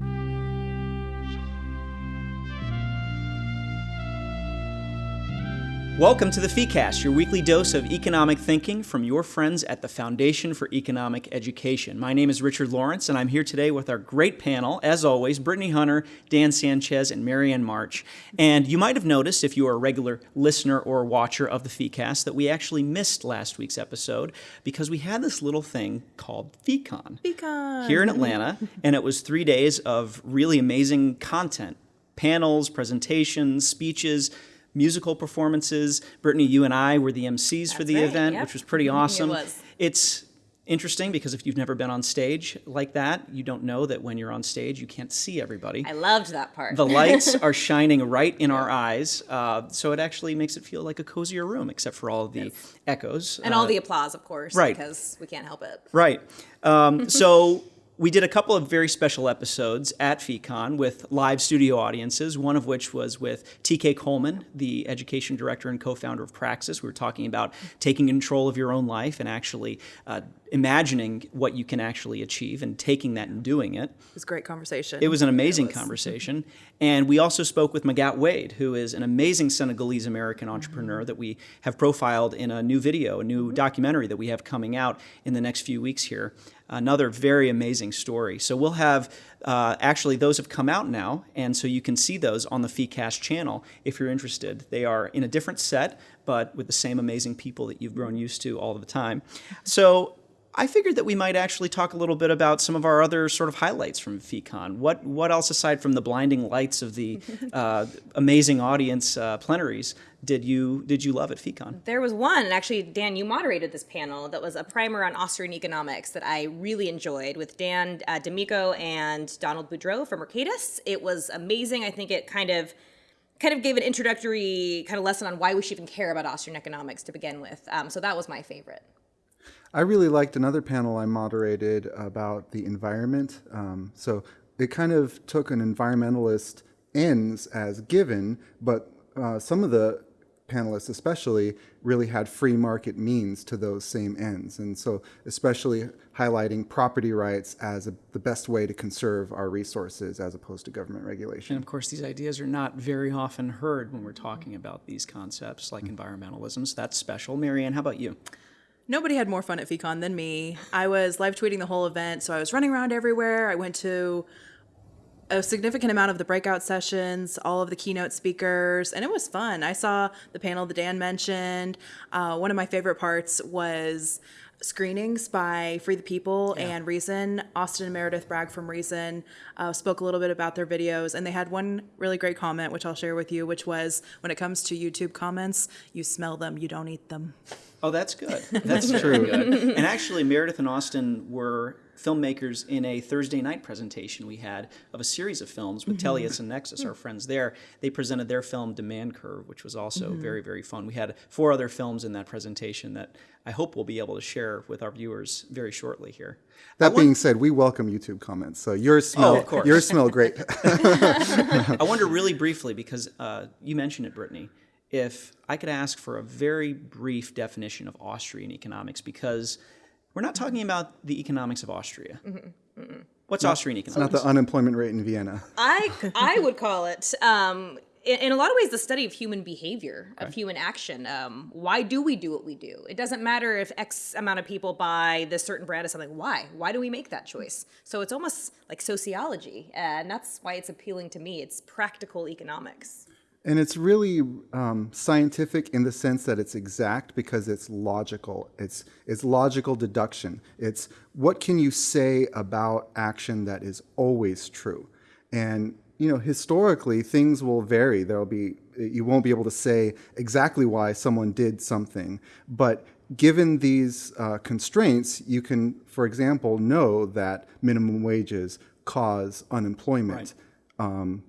thank you Welcome to the FEEcast, your weekly dose of economic thinking from your friends at the Foundation for Economic Education. My name is Richard Lorenc, and I'm here today with our great panel, as always, Brittany Hunter, Dan Sanchez, and Marianne March. And you might have noticed, if you are a regular listener or watcher of the FEEcast, that we actually missed last week's episode because we had this little thing called FEEcon, FEEcon. here in Atlanta, and it was three days of really amazing content panels, presentations, speeches, musical performances. Brittany, you and I were the MCs for the right, event, yep. which was pretty awesome. was. It's interesting because if you've never been on stage like that, you don't know that when you're on stage, you can't see everybody. I loved that part. The lights are shining right in our eyes, uh, so it actually makes it feel like a cozier room, except for all the echoes. and Uh, all the applause, of course, right. because we can't help it. Right. Um, so we did a couple of very special episodes at FECON with live studio audiences, one of which was with TK Coleman, the education director and co founder of Praxis. We were talking about taking control of your own life and actually uh, imagining what you can actually achieve and taking that and doing it. It was a great conversation. It was an amazing conversation. And we also spoke with Magatte Wade, who is an amazing Senegalese American entrepreneur that we have profiled in a new video, a new documentary that we have coming out in the next few weeks here. Another very amazing story. So we'll have, uh, actually, those have come out now, and so you can see those on the FeeCast channel if you're interested. They are in a different set, but with the same amazing people that you've grown used to all the time. So I figured that we might actually talk a little bit about some of our other sort of highlights from FeeCon. What what else aside from the blinding lights of the uh, amazing audience uh, plenaries did you did you love at FeeCon? There was one, and actually, Dan, you moderated this panel that was a primer on Austrian economics that I really enjoyed with Dan uh, D'Amico and Donald Boudreaux from Mercatus. It was amazing. I think it kind of kind of gave an introductory kind of lesson on why we should even care about Austrian economics to begin with. Um, so that was my favorite. I really liked another panel I moderated about the environment. Um, so it kind of took an environmentalist ends as given, but uh, some of the panelists especially really had free market means to those same ends. And so especially highlighting property rights as a, the best way to conserve our resources as opposed to government regulation. And of course, these ideas are not very often heard when we're talking about these concepts like environmentalism. So that's special. Marianne, how about you? Nobody had more fun at FECON than me. I was live tweeting the whole event, so I was running around everywhere. I went to a significant amount of the breakout sessions, all of the keynote speakers, and it was fun. I saw the panel that Dan mentioned. Uh, one of my favorite parts was screenings by Free the People and Reason. Austin and Meredith Bragg from Reason uh, spoke a little bit about their videos, and they had one really great comment, which I'll share with you, which was when it comes to YouTube comments, you smell them, you don't eat them. Oh, that's good. That's true. Good. And actually, Meredith and Austin were filmmakers in a Thursday night presentation we had of a series of films with Tellius and Nexus, our friends there. They presented their film Demand Curve, which was also very, very fun. We had four other films in that presentation that I hope we'll be able to share with our viewers very shortly here. That being said, we welcome YouTube comments. So yours smell, of course. yours smell great. I wonder really briefly, because uh, you mentioned it, Brittany, if I could ask for a very brief definition of Austrian economics, because we're not talking about the economics of Austria. What's Austrian economics? Not the unemployment rate in Vienna. I I would call it um, in, in a lot of ways the study of human behavior, of human action. Um, why do we do what we do? It doesn't matter if X amount of people buy this certain brand of something. Why? Why do we make that choice? So it's almost like sociology, and that's why it's appealing to me. It's practical economics. And it's really um, scientific in the sense that it's exact because it's logical. It's, it's logical deduction. It's what can you say about action that is always true? And, you know, historically, things will vary. There'll be, you won't be able to say exactly why someone did something. But given these uh, constraints, you can, for example, know that minimum wages cause unemployment. Um,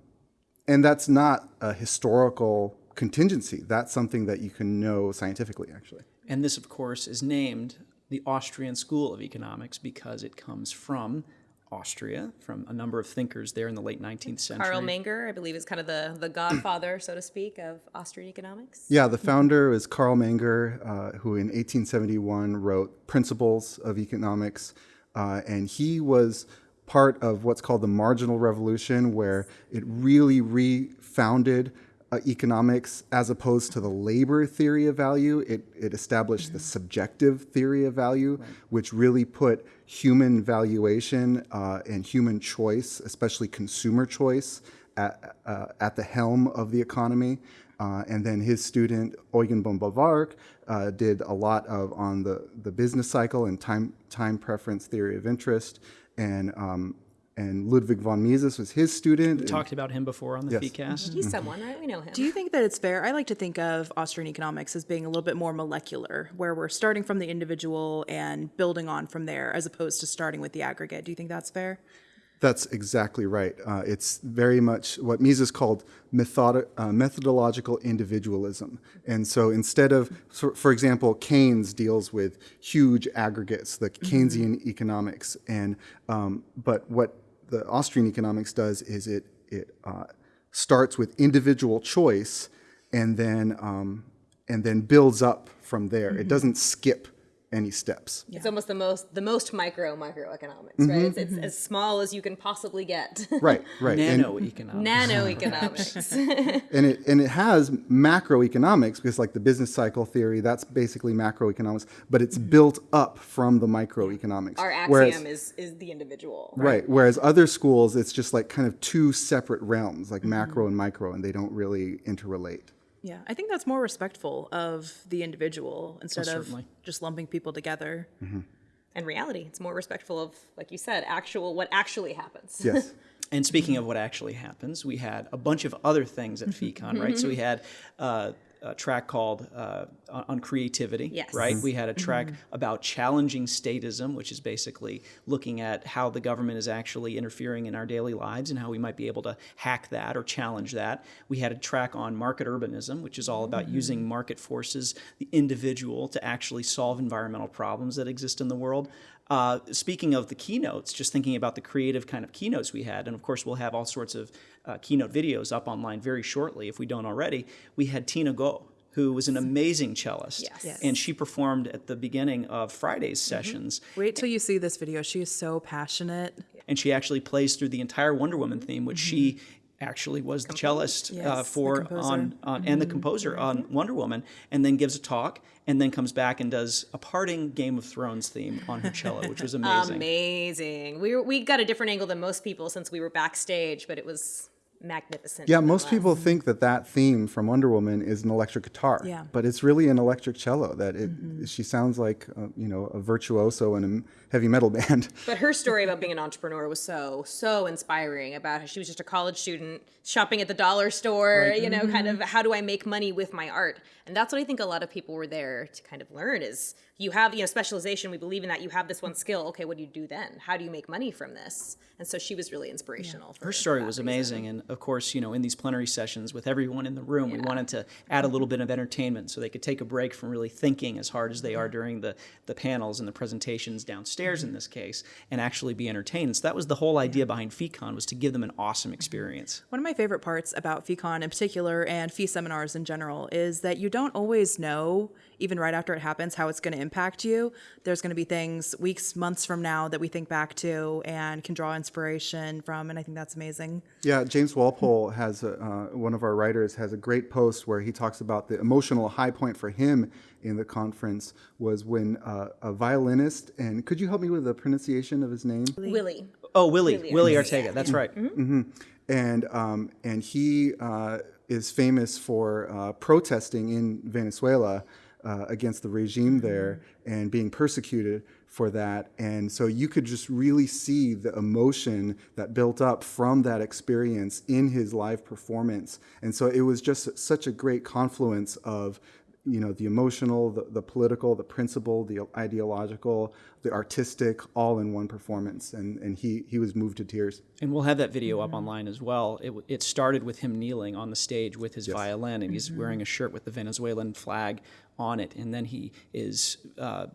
and that's not a historical contingency. That's something that you can know scientifically, actually. And this, of course, is named the Austrian School of Economics because it comes from Austria, from a number of thinkers there in the late 19th century. Carl Menger, I believe, is kind of the the godfather, so to speak, of Austrian economics. Yeah, the founder is Carl Menger, uh, who in 1871 wrote Principles of Economics, uh, and he was part of what's called the marginal revolution, where it really refounded uh, economics as opposed to the labor theory of value. It, it established the subjective theory of value, which really put human valuation uh, and human choice, especially consumer choice, at, uh, at the helm of the economy. Uh, and then his student Eugen von Böhm-Bawerk uh, did a lot of on the, the business cycle and time time preference theory of interest, and um, and Ludwig von Mises was his student. We Talked about him before on the Yes. FeeCast. He's someone, right? We know him. Do you think that it's fair? I like to think of Austrian economics as being a little bit more molecular, where we're starting from the individual and building on from there, as opposed to starting with the aggregate. Do you think that's fair? That's exactly right. Uh, it's very much what Mises called method, uh, methodological individualism. And so instead of, so for example, Keynes deals with huge aggregates, the Keynesian economics. And um, but what the Austrian economics does is it it uh, starts with individual choice, and then um, and then builds up from there. It doesn't skip any steps. It's almost the most the most micro microeconomics, mm-hmm. right? It's, it's mm-hmm. as small as you can possibly get. Right, right. And- Nano economics. Nano economics. and it and it has macroeconomics because like the business cycle theory that's basically macroeconomics but it's mm-hmm. built up from the microeconomics Our axiom Whereas- is is the individual. right whereas other schools it's just like kind of two separate realms like macro and micro and they don't really interrelate Yeah, I think that's more respectful of the individual instead of just lumping people together. Mm-hmm. And reality, it's more respectful of, like you said, actual what actually happens. yes And speaking of what actually happens, we had a bunch of other things at mm-hmm. FeeCon, right? So mm-hmm. we had uh, a track called uh, on on creativity, Yes. right? We had a track about challenging statism, which is basically looking at how the government is actually interfering in our daily lives and how we might be able to hack that or challenge that. We had a track on market urbanism, which is all about using market forces, the individual, to actually solve environmental problems that exist in the world. Uh, speaking of the keynotes, just thinking about the creative kind of keynotes we had, and of course we'll have all sorts of uh, keynote videos up online very shortly if we don't already. We had Tina Guo, who was an amazing cellist, Yes. Yes. and she performed at the beginning of Friday's Mm-hmm. sessions, Wait till you see this video. She is so passionate. and she actually plays through the entire Wonder Woman theme, which she actually was the cellist uh, Yes, the for composer. on, on and the composer on Wonder Woman, and then gives a talk, and then comes back and does a parting Game of Thrones theme on her cello, which was amazing. Amazing. We were, we got a different angle than most people since we were backstage, but it was magnificent. yeah most people think that that theme from wonder woman is an electric guitar Yeah. but it's really an electric cello that it she sounds like uh, you know a virtuoso in a heavy metal band But her story about being an entrepreneur was so so inspiring. About how she was just a college student shopping at the dollar store. You know, kind of how do I make money with my art? And that's what I think a lot of people were there to kind of learn is you have you know specialization. We believe in that. You have this one skill. Okay, what do you do then? How do you make money from this? And so she was really inspirational. For Her story that was reason. amazing, and of course, you know, in these plenary sessions with everyone in the room, we wanted to add a little bit of entertainment so they could take a break from really thinking as hard as they are during the the panels and the presentations downstairs in mm-hmm. this case, and actually be entertained. So that was the whole idea behind FeeCon was to give them an awesome mm-hmm. experience. One of my favorite parts about FeeCon in particular and fee seminars in general is that you don't always know, even right after it happens, how it's going to impact you. There's going to be things weeks, months from now that we think back to and can draw inspiration from, and I think that's amazing. Yeah, James Walpole has a, uh, one of our writers has a great post where he talks about the emotional high point for him in the conference was when uh, a violinist and could you help me with the pronunciation of his name? Wuilly. Oh, Wuilly, Wuilly Wuilly Arteaga. Arteaga, that's right. and um, and he uh, is famous for uh, protesting in Venezuela uh, against the regime mm-hmm. there and being persecuted for that. And so you could just really see the emotion that built up from that experience in his live performance. And so it was just such a great confluence of you know the emotional the, the political the principle the ideological the artistic all in one performance and and he he was moved to tears And we'll have that video up mm-hmm. online as well. It, it started with him kneeling on the stage with his violin, and he's mm-hmm. wearing a shirt with the Venezuelan flag on it. And then he is uh,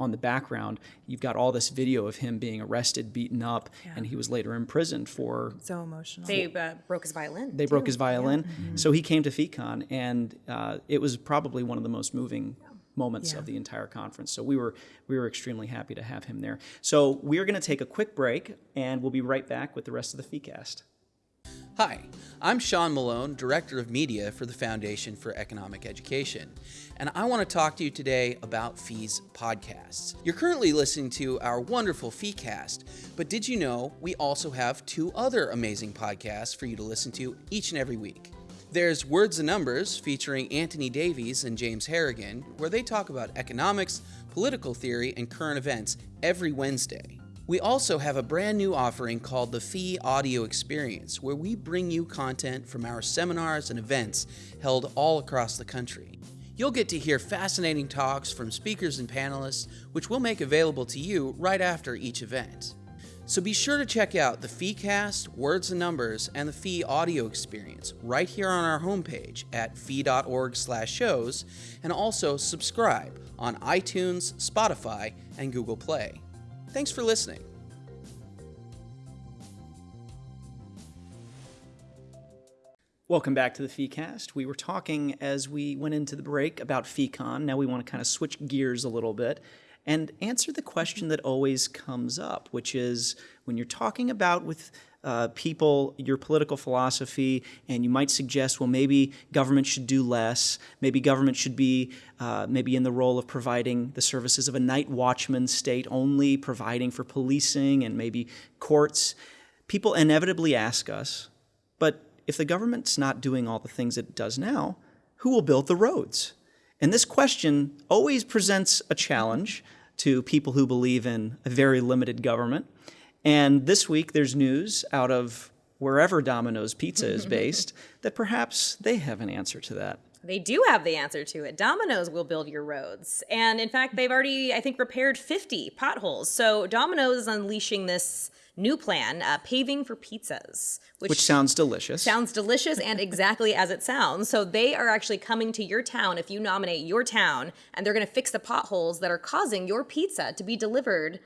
on the background. You've got all this video of him being arrested, beaten up, and he was later imprisoned for. So emotional. They uh, broke his violin. They broke his violin, so he came to FECON, and uh, it was probably one of the most moving moments of the entire conference. So we were we were extremely happy to have him there. So we're going to take a quick break, and we'll be right back with the rest of the FeeCast. Hi, I'm Sean Malone, Director of Media for the Foundation for Economic Education, and I want to talk to you today about Fees podcasts. You're currently listening to our wonderful FeeCast, but did you know we also have two other amazing podcasts for you to listen to each and every week? There's Words and Numbers featuring Anthony Davies and James Harrigan, where they talk about economics, political theory, and current events every Wednesday. We also have a brand new offering called the Fee Audio Experience, where we bring you content from our seminars and events held all across the country. You'll get to hear fascinating talks from speakers and panelists, which we'll make available to you right after each event. So be sure to check out the FeeCast, Words and Numbers, and the Fee Audio Experience right here on our homepage at fee.org/shows, and also subscribe on iTunes, Spotify, and Google Play. Thanks for listening. Welcome back to the FeeCast. We were talking as we went into the break about FeeCon. Now we want to kind of switch gears a little bit and answer the question that always comes up, which is when you're talking about with uh, people your political philosophy, and you might suggest, well, maybe government should do less. Maybe government should be uh, maybe in the role of providing the services of a night watchman state only, providing for policing and maybe courts. People inevitably ask us, but if the government's not doing all the things it does now, who will build the roads? And this question always presents a challenge to people who believe in a very limited government. And this week there's news out of wherever Domino's Pizza is based that perhaps they have an answer to that. They do have the answer to it. Domino's will build your roads. And in fact, they've already, I think, repaired 50 potholes. So Domino's is unleashing this new plan, uh, paving for pizzas, Which sounds delicious. sounds delicious and exactly as it sounds. So they are actually coming to your town if you nominate your town, and they're going to fix the potholes that are causing your pizza to be delivered.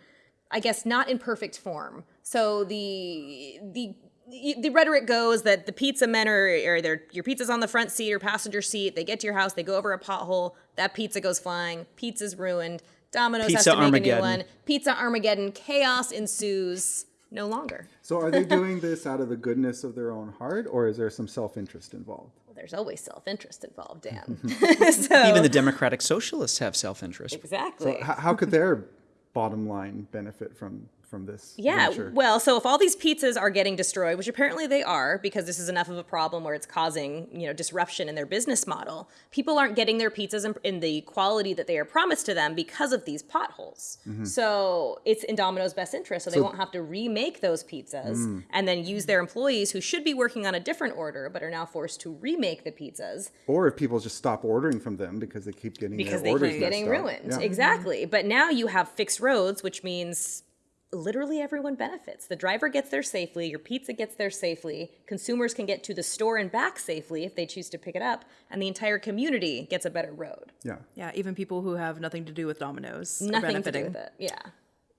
I guess not in perfect form. So the the the rhetoric goes that the pizza men are, or their your pizza's on the front seat or passenger seat. They get to your house, they go over a pothole, that pizza goes flying, pizza's ruined. Domino's has to make a new one. Pizza Armageddon, chaos ensues. No longer. So are they doing this out of the goodness of their own heart, or is there some self-interest involved? Well, there's always self-interest involved, Dan. so, Even the democratic socialists have self-interest. exactly. H- how could their bottom line benefit from from this? Yeah, venture? well, so if all these pizzas are getting destroyed, which apparently they are, because this is enough of a problem where it's causing you know disruption in their business model, people aren't getting their pizzas in, in the quality that they are promised to them because of these potholes. Mm-hmm. So it's in Domino's best interest, so they won't have to remake those pizzas Mm. and then use their employees who should be working on a different order but are now forced to remake the pizzas Or if people just stop ordering from them because they keep getting because they keep getting up. ruined. Yeah. Exactly. But now you have fixed roads, which means literally everyone benefits. The driver gets there safely, your pizza gets there safely, consumers can get to the store and back safely if they choose to pick it up, and the entire community gets a better road. Yeah. Yeah, even people who have nothing to do with Domino's are Nothing to benefiting. do with it. Yeah.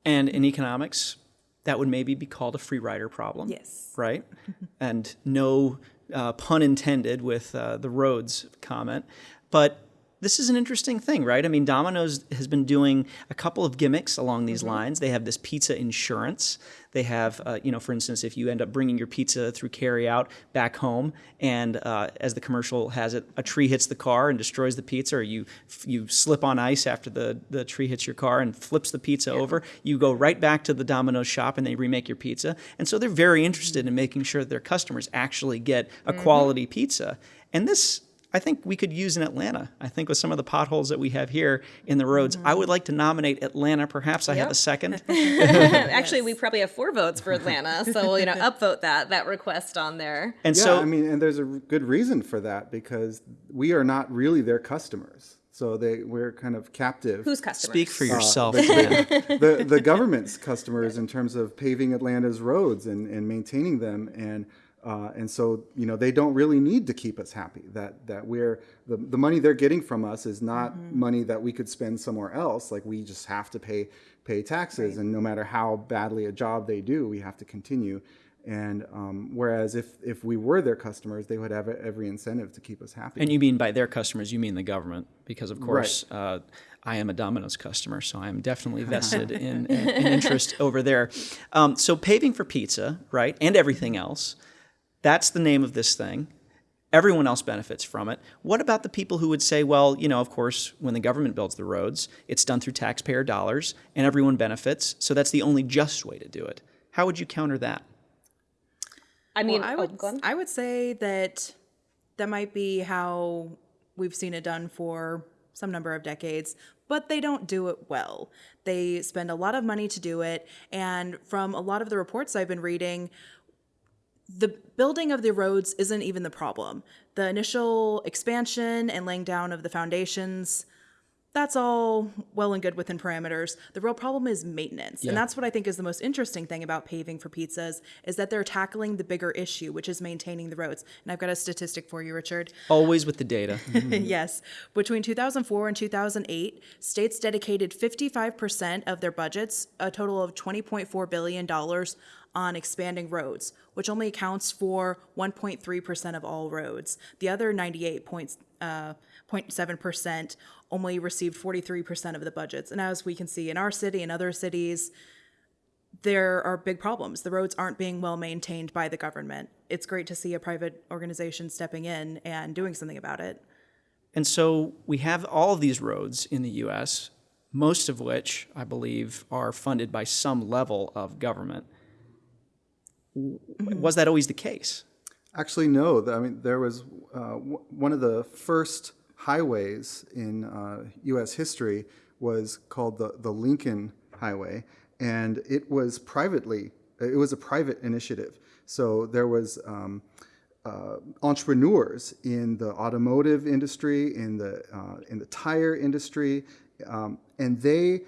And in economics, that would maybe be called a free rider problem. Yes. Right? and no uh, pun intended with uh, the roads comment. But this is an interesting thing, right? I mean, Domino's has been doing a couple of gimmicks along these lines. They have this pizza insurance. They have, uh, you know, for instance, if you end up bringing your pizza through carry out back home, and uh, as the commercial has it, a tree hits the car and destroys the pizza, or you you slip on ice after the, the tree hits your car and flips the pizza over, you go right back to the Domino's shop and they remake your pizza. And so they're very interested in making sure that their customers actually get a quality pizza. And this I think we could use in Atlanta. I think with some of the potholes that we have here in the roads, I would like to nominate Atlanta. Perhaps I have a second. Actually, we probably have four votes for Atlanta, so we'll, you know, upvote that that request on there. And Yeah, so I mean, and there's a good reason for that because we are not really their customers. So they we're kind of captive. Who's customers? speak for uh, yourself. the, the, the government's customers in terms of paving Atlanta's roads and, and maintaining them and uh, and so you know they don't really need to keep us happy. That that we're the, the money they're getting from us is not money that we could spend somewhere else. Like we just have to pay pay taxes. And no matter how badly a job they do we have to continue. And um, whereas if, if we were their customers, they would have every incentive to keep us happy. And you mean by their customers, you mean the government, because of course uh, I am a Domino's customer, so I am definitely vested in, in, in interest over there. Um, so paving for pizza, right, and everything else, that's the name of this thing. Everyone else benefits from it. What about the people who would say, well, you know, of course, when the government builds the roads, it's done through taxpayer dollars and everyone benefits, so that's the only just way to do it. How would you counter that? I mean, I oh, would go on. I would say that that might be how we've seen it done for some number of decades, but they don't do it well. They spend a lot of money to do it, and from a lot of the reports I've been reading, the building of the roads isn't even the problem. The initial expansion and laying down of the foundations, that's all well and good within parameters. The real problem is maintenance. Yeah. And that's what I think is the most interesting thing about paving for pizzas is that they're tackling the bigger issue, which is maintaining the roads. And I've got a statistic for you, Richard. Always with the data. Mm-hmm. yes. Between 2004 and 2008, states dedicated 55% of their budgets, a total of $20.4 billion, on expanding roads, which only accounts for 1.3% of all roads. The other Uh, 98.7% only received 43% of the budgets. And as we can see in our city and other cities, there are big problems. The roads aren't being well maintained by the government. It's great to see a private organization stepping in and doing something about it. And so we have all of these roads in the US, most of which I believe are funded by some level of government. W- Was that always the case? Actually, no. I mean, there was uh, one of the first highways in uh, U.S. history was called the, the Lincoln Highway, and it was privately, it was a private initiative. So there was um, uh, entrepreneurs in the automotive industry, in the uh, in the tire industry, um, and they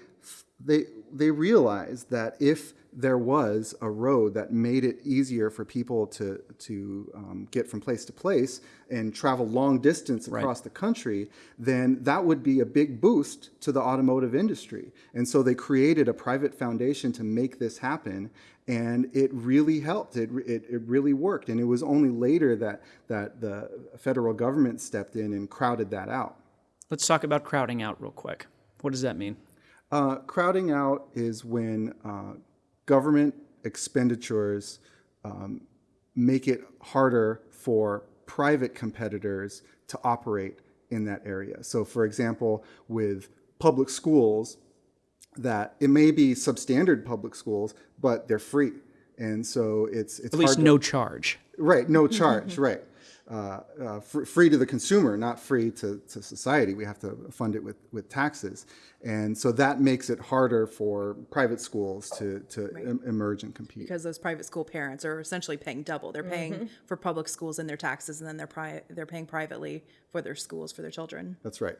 they they realized that if there was a road that made it easier for people to to um, get from place to place and travel long distance across the country, then that would be a big boost to the automotive industry. And so they created a private foundation to make this happen, and it really helped. It, it, it really worked. And it was only later that that the federal government stepped in and crowded that out. Let's talk about crowding out real quick. What does that mean? Uh, crowding out is when uh, government expenditures um, make it harder for private competitors to operate in that area. So, for example, with public schools, that it may be substandard public schools, but they're free, and so it's it's At least hard to- no charge. Right, no charge, right. Uh, uh, fr- free to the consumer, not free to, to society. We have to fund it with, with taxes. And so that makes it harder for private schools to, to em- emerge and compete. because those private school parents are essentially paying double. They're paying for public schools and their taxes, and then they're pri- they're paying privately for their schools for their children. That's right.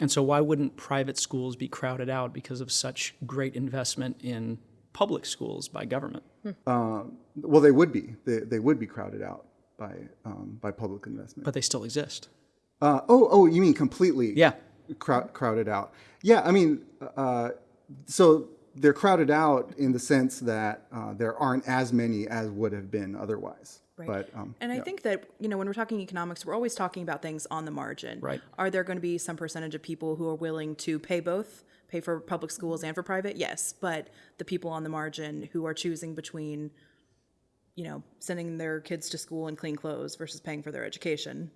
And so why wouldn't private schools be crowded out because of such great investment in public schools by government? Well, they would be. They, they would be crowded out by, um, by public investment. But they still exist. Uh, oh, oh, you mean completely Yeah. crowd, crowded out? Yeah, I mean, uh, so they're crowded out in the sense that uh, there aren't as many as would have been otherwise. Right. But um, And I think that, you know, when we're talking economics, we're always talking about things on the margin. Right. Are there going to be some percentage of people who are willing to pay both, pay for public schools and for private? Yes. But the people on the margin who are choosing between, you know, sending their kids to school in clean clothes versus paying for their education.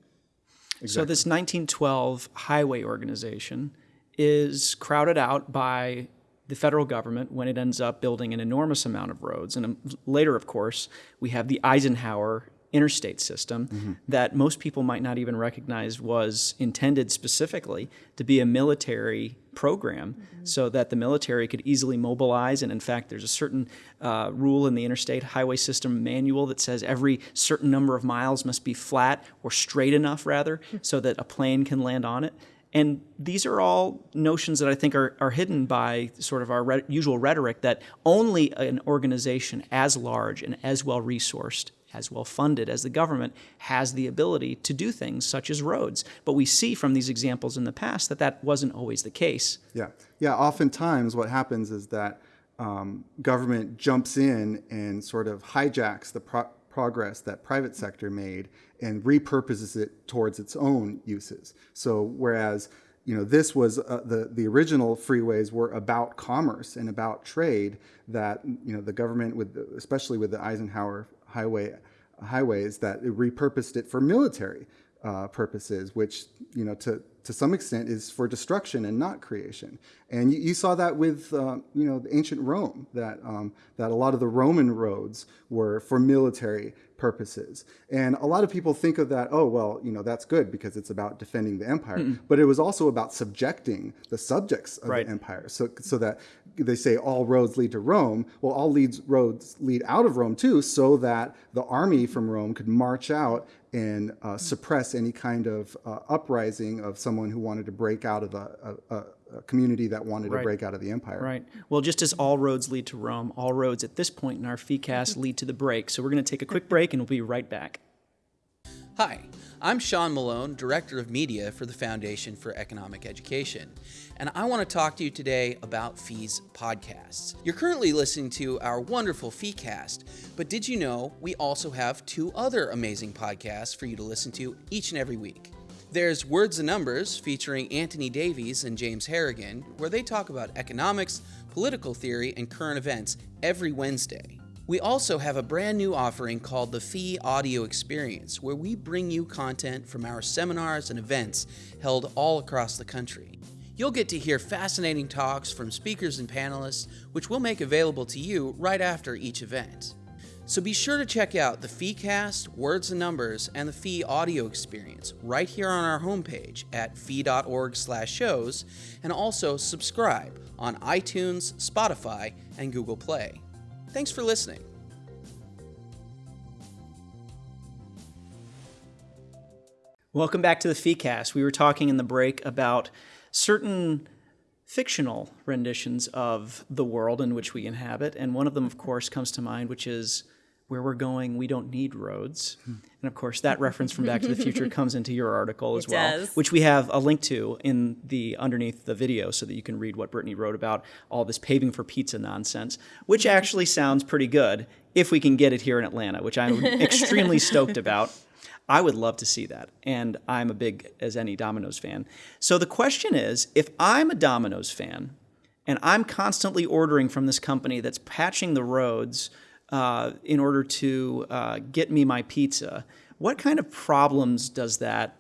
So this 1912 highway organization is crowded out by the federal government when it ends up building an enormous amount of roads. And um, later, of course, we have the Eisenhower interstate system that most people might not even recognize was intended specifically to be a military program so that the military could easily mobilize. And in fact, there's a certain uh, rule in the Interstate Highway System Manual that says every certain number of miles must be flat or straight enough, rather, so that a plane can land on it. And these are all notions that I think are, are hidden by sort of our re- usual rhetoric that only an organization as large and as well resourced, as well funded as the government has the ability to do things such as roads. But we see from these examples in the past that that wasn't always the case. Yeah, yeah. Oftentimes, what happens is that um, government jumps in and sort of hijacks the pro- progress that private sector made and repurposes it towards its own uses. So whereas you know this was uh, the the original freeways were about commerce and about trade that you know the government with especially with the Eisenhower highway highways that it repurposed it for military uh, purposes, which you know to to some extent is for destruction and not creation. And you, you saw that with uh, you know the ancient Rome that um, that a lot of the Roman roads were for military purposes. And a lot of people think of that, oh well, you know that's good because it's about defending the empire, but it was also about subjecting the subjects of Right. the empire. So so that they say all roads lead to Rome. Well, all leads roads lead out of Rome too, so that the army from Rome could march out and uh, suppress any kind of uh, uprising of someone who wanted to break out of a, a, a, a community that wanted Right. to break out of the empire. Right. Well, just as all roads lead to Rome, all roads at this point in our FeeCast lead to the break. So we're going to take a quick break and we'll be right back. Hi, I'm Sean Malone, Director of Media for the Foundation for Economic Education, and I want to talk to you today about Fees podcasts. You're currently listening to our wonderful FeeCast, but did you know we also have two other amazing podcasts for you to listen to each and every week? There's Words and Numbers featuring Anthony Davies and James Harrigan, where they talk about economics, political theory, and current events every Wednesday. We also have a brand new offering called the Fee Audio Experience, where we bring you content from our seminars and events held all across the country. You'll get to hear fascinating talks from speakers and panelists, which we'll make available to you right after each event. So be sure to check out the FeeCast, Words and Numbers, and the Fee Audio Experience right here on our homepage at fee.org/shows, and also subscribe on iTunes, Spotify, and Google Play. Thanks for listening. Welcome back to the FeeCast. We were talking in the break about certain fictional renditions of the world in which we inhabit, and one of them, of course, comes to mind, which is where we're going, we don't need roads. Hmm. And of course, that reference from Back to the Future comes into your article as It well, does. which we have a link to in the underneath the video so that you can read what Brittany wrote about all this paving for pizza nonsense, which actually sounds pretty good if we can get it here in Atlanta, which I'm extremely stoked about. I would love to see that. And I'm a big as any Domino's fan. So the question is if I'm a Domino's fan and I'm constantly ordering from this company that's patching the roads uh, in order to uh, get me my pizza, what kind of problems does that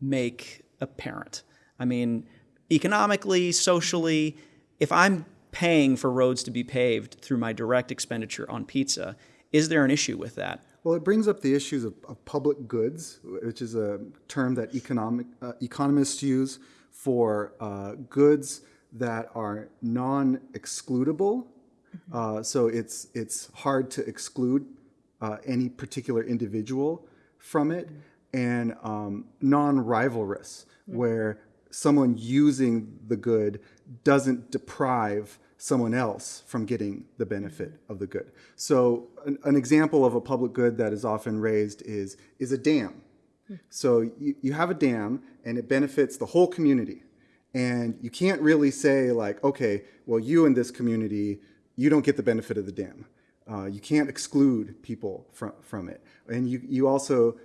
make apparent? I mean, economically, socially, if I'm paying for roads to be paved through my direct expenditure on pizza, is there an issue with that? Well, it brings up the issues of, of public goods, which is a term that economic uh, economists use for uh, goods that are non-excludable. Uh, so it's it's hard to exclude uh, any particular individual from it, and um, non-rivalrous, where someone using the good doesn't deprive someone else from getting the benefit of the good. So an, an example of a public good that is often raised is is a dam. So you, you have a dam and it benefits the whole community. And you can't really say like, okay, well, you in this community, you don't get the benefit of the dam. Uh, you can't exclude people from, from it. And you, you also,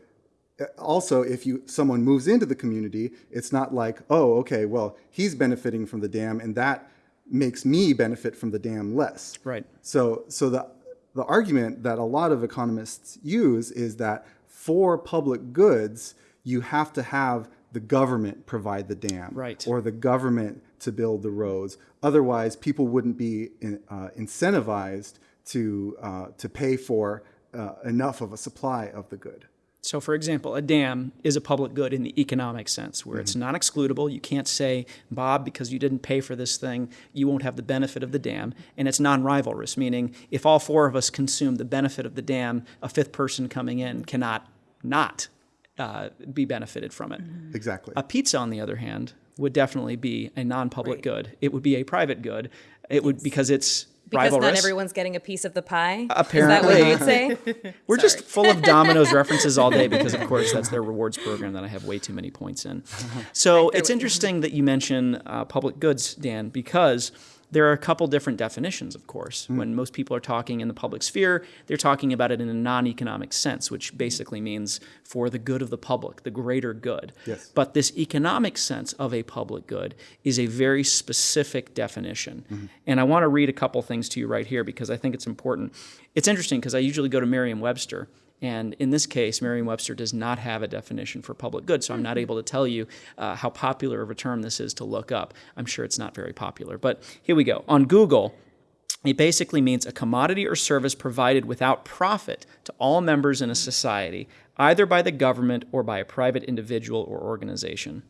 also, if you someone moves into the community, it's not like, oh, okay, well, he's benefiting from the dam and that makes me benefit from the dam less. Right. So, so the, the argument that a lot of economists use is that for public goods, you have to have the government provide the dam Right. or the government to build the roads. Otherwise, people wouldn't be in, uh, incentivized to, uh, to pay for uh, enough of a supply of the good. So, for example, a dam is a public good in the economic sense, where it's non excludable. You can't say, Bob, because you didn't pay for this thing, you won't have the benefit of the dam. And it's non rivalrous, meaning if all four of us consume the benefit of the dam, a fifth person coming in cannot not uh, be benefited from it. Exactly. A pizza, on the other hand, would definitely be a non public good. It would be a private good. It would because it's Because rivalrous. not everyone's getting a piece of the pie. Apparently. Is that what you would say? We're just full of Domino's references all day because, of course, that's their rewards program that I have way too many points in. So it's interesting that you mention uh, public goods, Dan, because there are a couple different definitions, of course. Hmm. When most people are talking in the public sphere, they're talking about it in a non economic sense, which hmm. basically means for the good of the public, the greater good. Yes. But this economic sense of a public good is a very specific definition. Hmm. And I want to read a couple things to you right here because I think it's important. It's interesting because I usually go to Merriam Webster. And in this case, Merriam Webster does not have a definition for public good, so I'm not able to tell you uh, how popular of a term this is to look up. I'm sure it's not very popular. But here we go. On Google, it basically means a commodity or service provided without profit to all members in a society, either by the government or by a private individual or organization.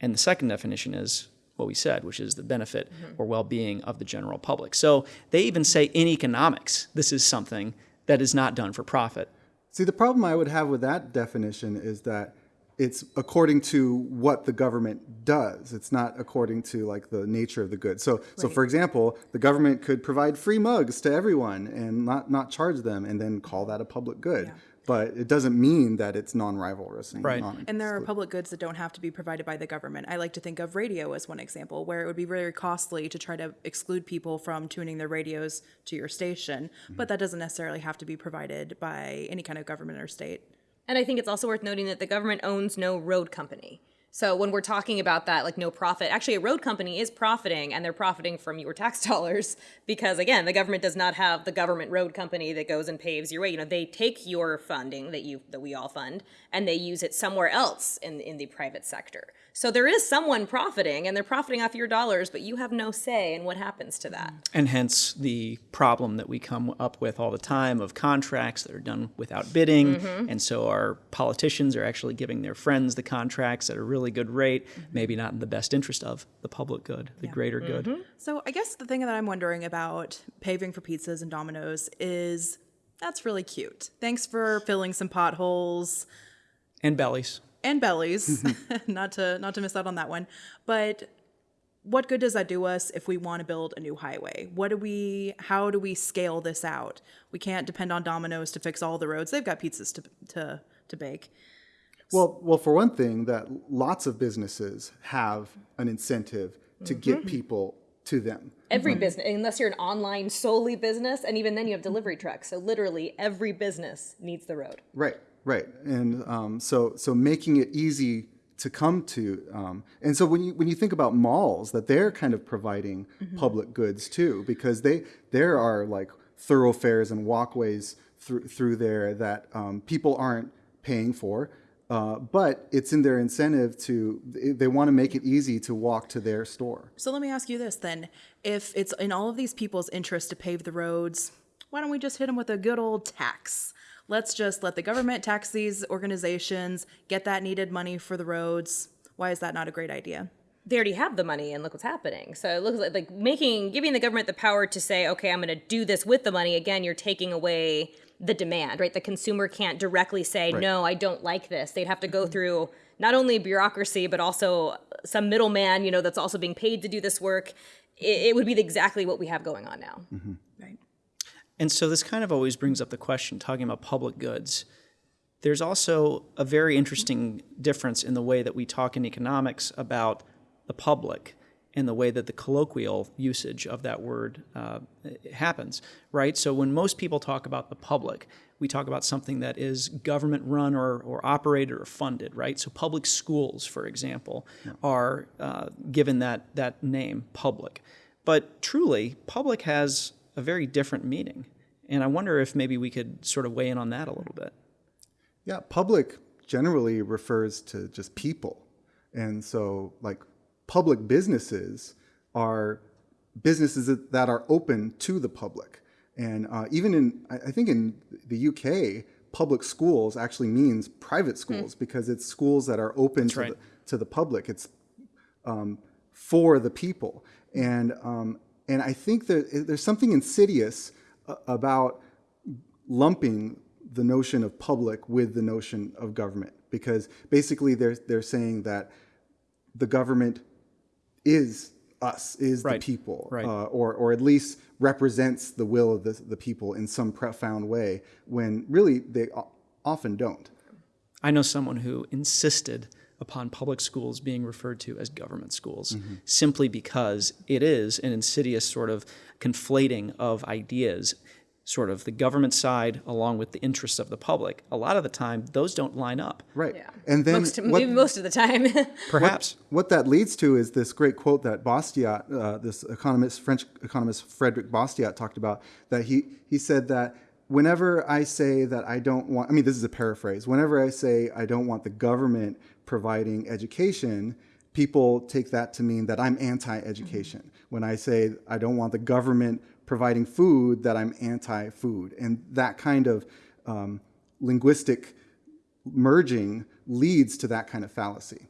And the second definition is what we said, which is the benefit or well being of the general public. So they even say in economics, this is something that is not done for profit. See, the problem I would have with that definition is that it's according to what the government does. It's not according to like the nature of the good. So, so for example, the government could provide free mugs to everyone and not not charge them, and then call that a public good. But it doesn't mean that it's non-rivalrous. And, Right. non- And there are public goods that don't have to be provided by the government. I like to think of radio as one example, where it would be very costly to try to exclude people from tuning their radios to your station, mm-hmm. but that doesn't necessarily have to be provided by any kind of government or state. And I think it's also worth noting that the government owns no road company. So when we're talking about that, like no profit, actually a road company is profiting and they're profiting from your tax dollars because again, the government does not have the government road company that goes and paves your way. You know, they take your funding that you that we all fund and they use it somewhere else in in the private sector. So there is someone profiting and they're profiting off your dollars, but you have no say in what happens to that. And hence the problem that we come up with all the time of contracts that are done without bidding. Mm-hmm. And so our politicians are actually giving their friends the contracts at a really good rate, mm-hmm. maybe not in the best interest of the public good, the greater good. Mm-hmm. So I guess the thing that I'm wondering about paving for pizzas and Domino's is that's really cute. Thanks for filling some potholes And bellies. And bellies. Mm-hmm. not to not to miss out on that one. But what good does that do us if we want to build a new highway? What do we how do we scale this out? We can't depend on Domino's to fix all the roads. They've got pizzas to to to bake. Well, well, for one thing, that lots of businesses have an incentive to get mm-hmm. people to them. Every business, unless you're an online solely business, and even then you have delivery trucks. So literally every business needs the road. Right, right, and um, so so making it easy to come to, um, and so when you when you think about malls, that they're kind of providing public goods too, because they there are like thoroughfares and walkways through through there that um, people aren't paying for. Uh, but it's in their incentive to they want to make it easy to walk to their store. So let me ask you this then. If it's in all of these people's interest to pave the roads, why don't we just hit them with a good old tax? Let's just let the government tax these organizations, get that needed money for the roads. Why is that not a great idea? they already have the money and look what's happening. So it looks like, like making giving the government the power to say, okay, I'm going to do this with the money. Again, you're taking away the demand, right? The consumer can't directly say, no, I don't like this. They'd have to go mm-hmm. through not only bureaucracy but also some middleman, you know, that's also being paid to do this work. It, it would be exactly what we have going on now. Right. And so this kind of always brings up the question, talking about public goods. There's also a very interesting difference in the way that we talk in economics about the public and the way that the colloquial usage of that word uh, happens, right? So when most people talk about the public, we talk about something that is government run or, or operated or funded, right? So public schools, for example, are uh, given that, that name, public. But truly, public has a very different meaning. And I wonder if maybe we could sort of weigh in on that a little bit. Yeah, public generally refers to just people. And so, like, public businesses are businesses that, are open to the public. And uh, even in, I think in the UK, public schools actually means private schools because it's schools that are open to, right. the, to the public. It's um, for the people. And, um, and I think that there's something insidious uh, about lumping the notion of public with the notion of government because basically they're, they're saying that the government is us, is Right, the people, right. uh, or, or at least represents the will of the, the people in some profound way when really they often don't. I know someone who insisted upon public schools being referred to as government schools, simply because it is an insidious sort of conflating of ideas sort of the government side along with the interests of the public. A lot of the time, those don't line up. Right. Yeah. And then most, what, most of the time. Perhaps. what that leads to is this great quote that Bastiat, uh, this economist, French economist Frédéric Bastiat talked about, that he, he said that whenever I say that I don't want, I mean, this is a paraphrase, whenever I say I don't want the government providing education, people take that to mean that I'm anti-education. When I say I don't want the government providing food, that I'm anti-food. And that kind of um, linguistic merging leads to that kind of fallacy.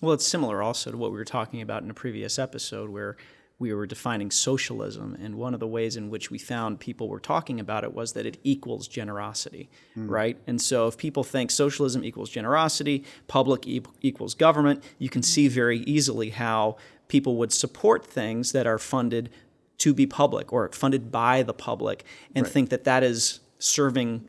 Well, it's similar also to what we were talking about in a previous episode where we were defining socialism. And one of the ways in which we found people were talking about it was that it equals generosity, hmm. right? And so if people think socialism equals generosity, public e- equals government, you can see very easily how people would support things that are funded to be public or funded by the public and think that that is serving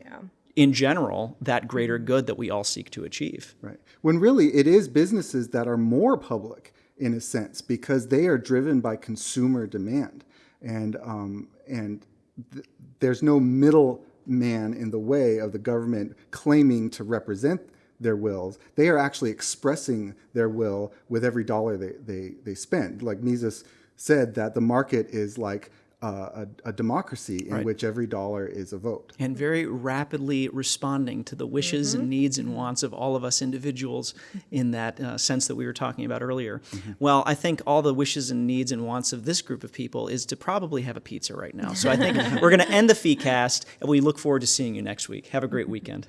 in general that greater hmm. good that we all seek to achieve. Right. When really it is businesses that are more public in a sense because they are driven by consumer demand, and um, and th- there's no middle man in the way of the government claiming to represent their wills. They are actually expressing their will with every dollar they they, they spend. Like Mises said that the market is like uh, a, a democracy in which every dollar is a vote. and very rapidly responding to the wishes and needs and wants of all of us individuals in that uh, sense that we were talking about earlier. Well, I think all the wishes and needs and wants of this group of people is to probably have a pizza right now. So I think we're going to end the fee cast and we look forward to seeing you next week. Have a great weekend.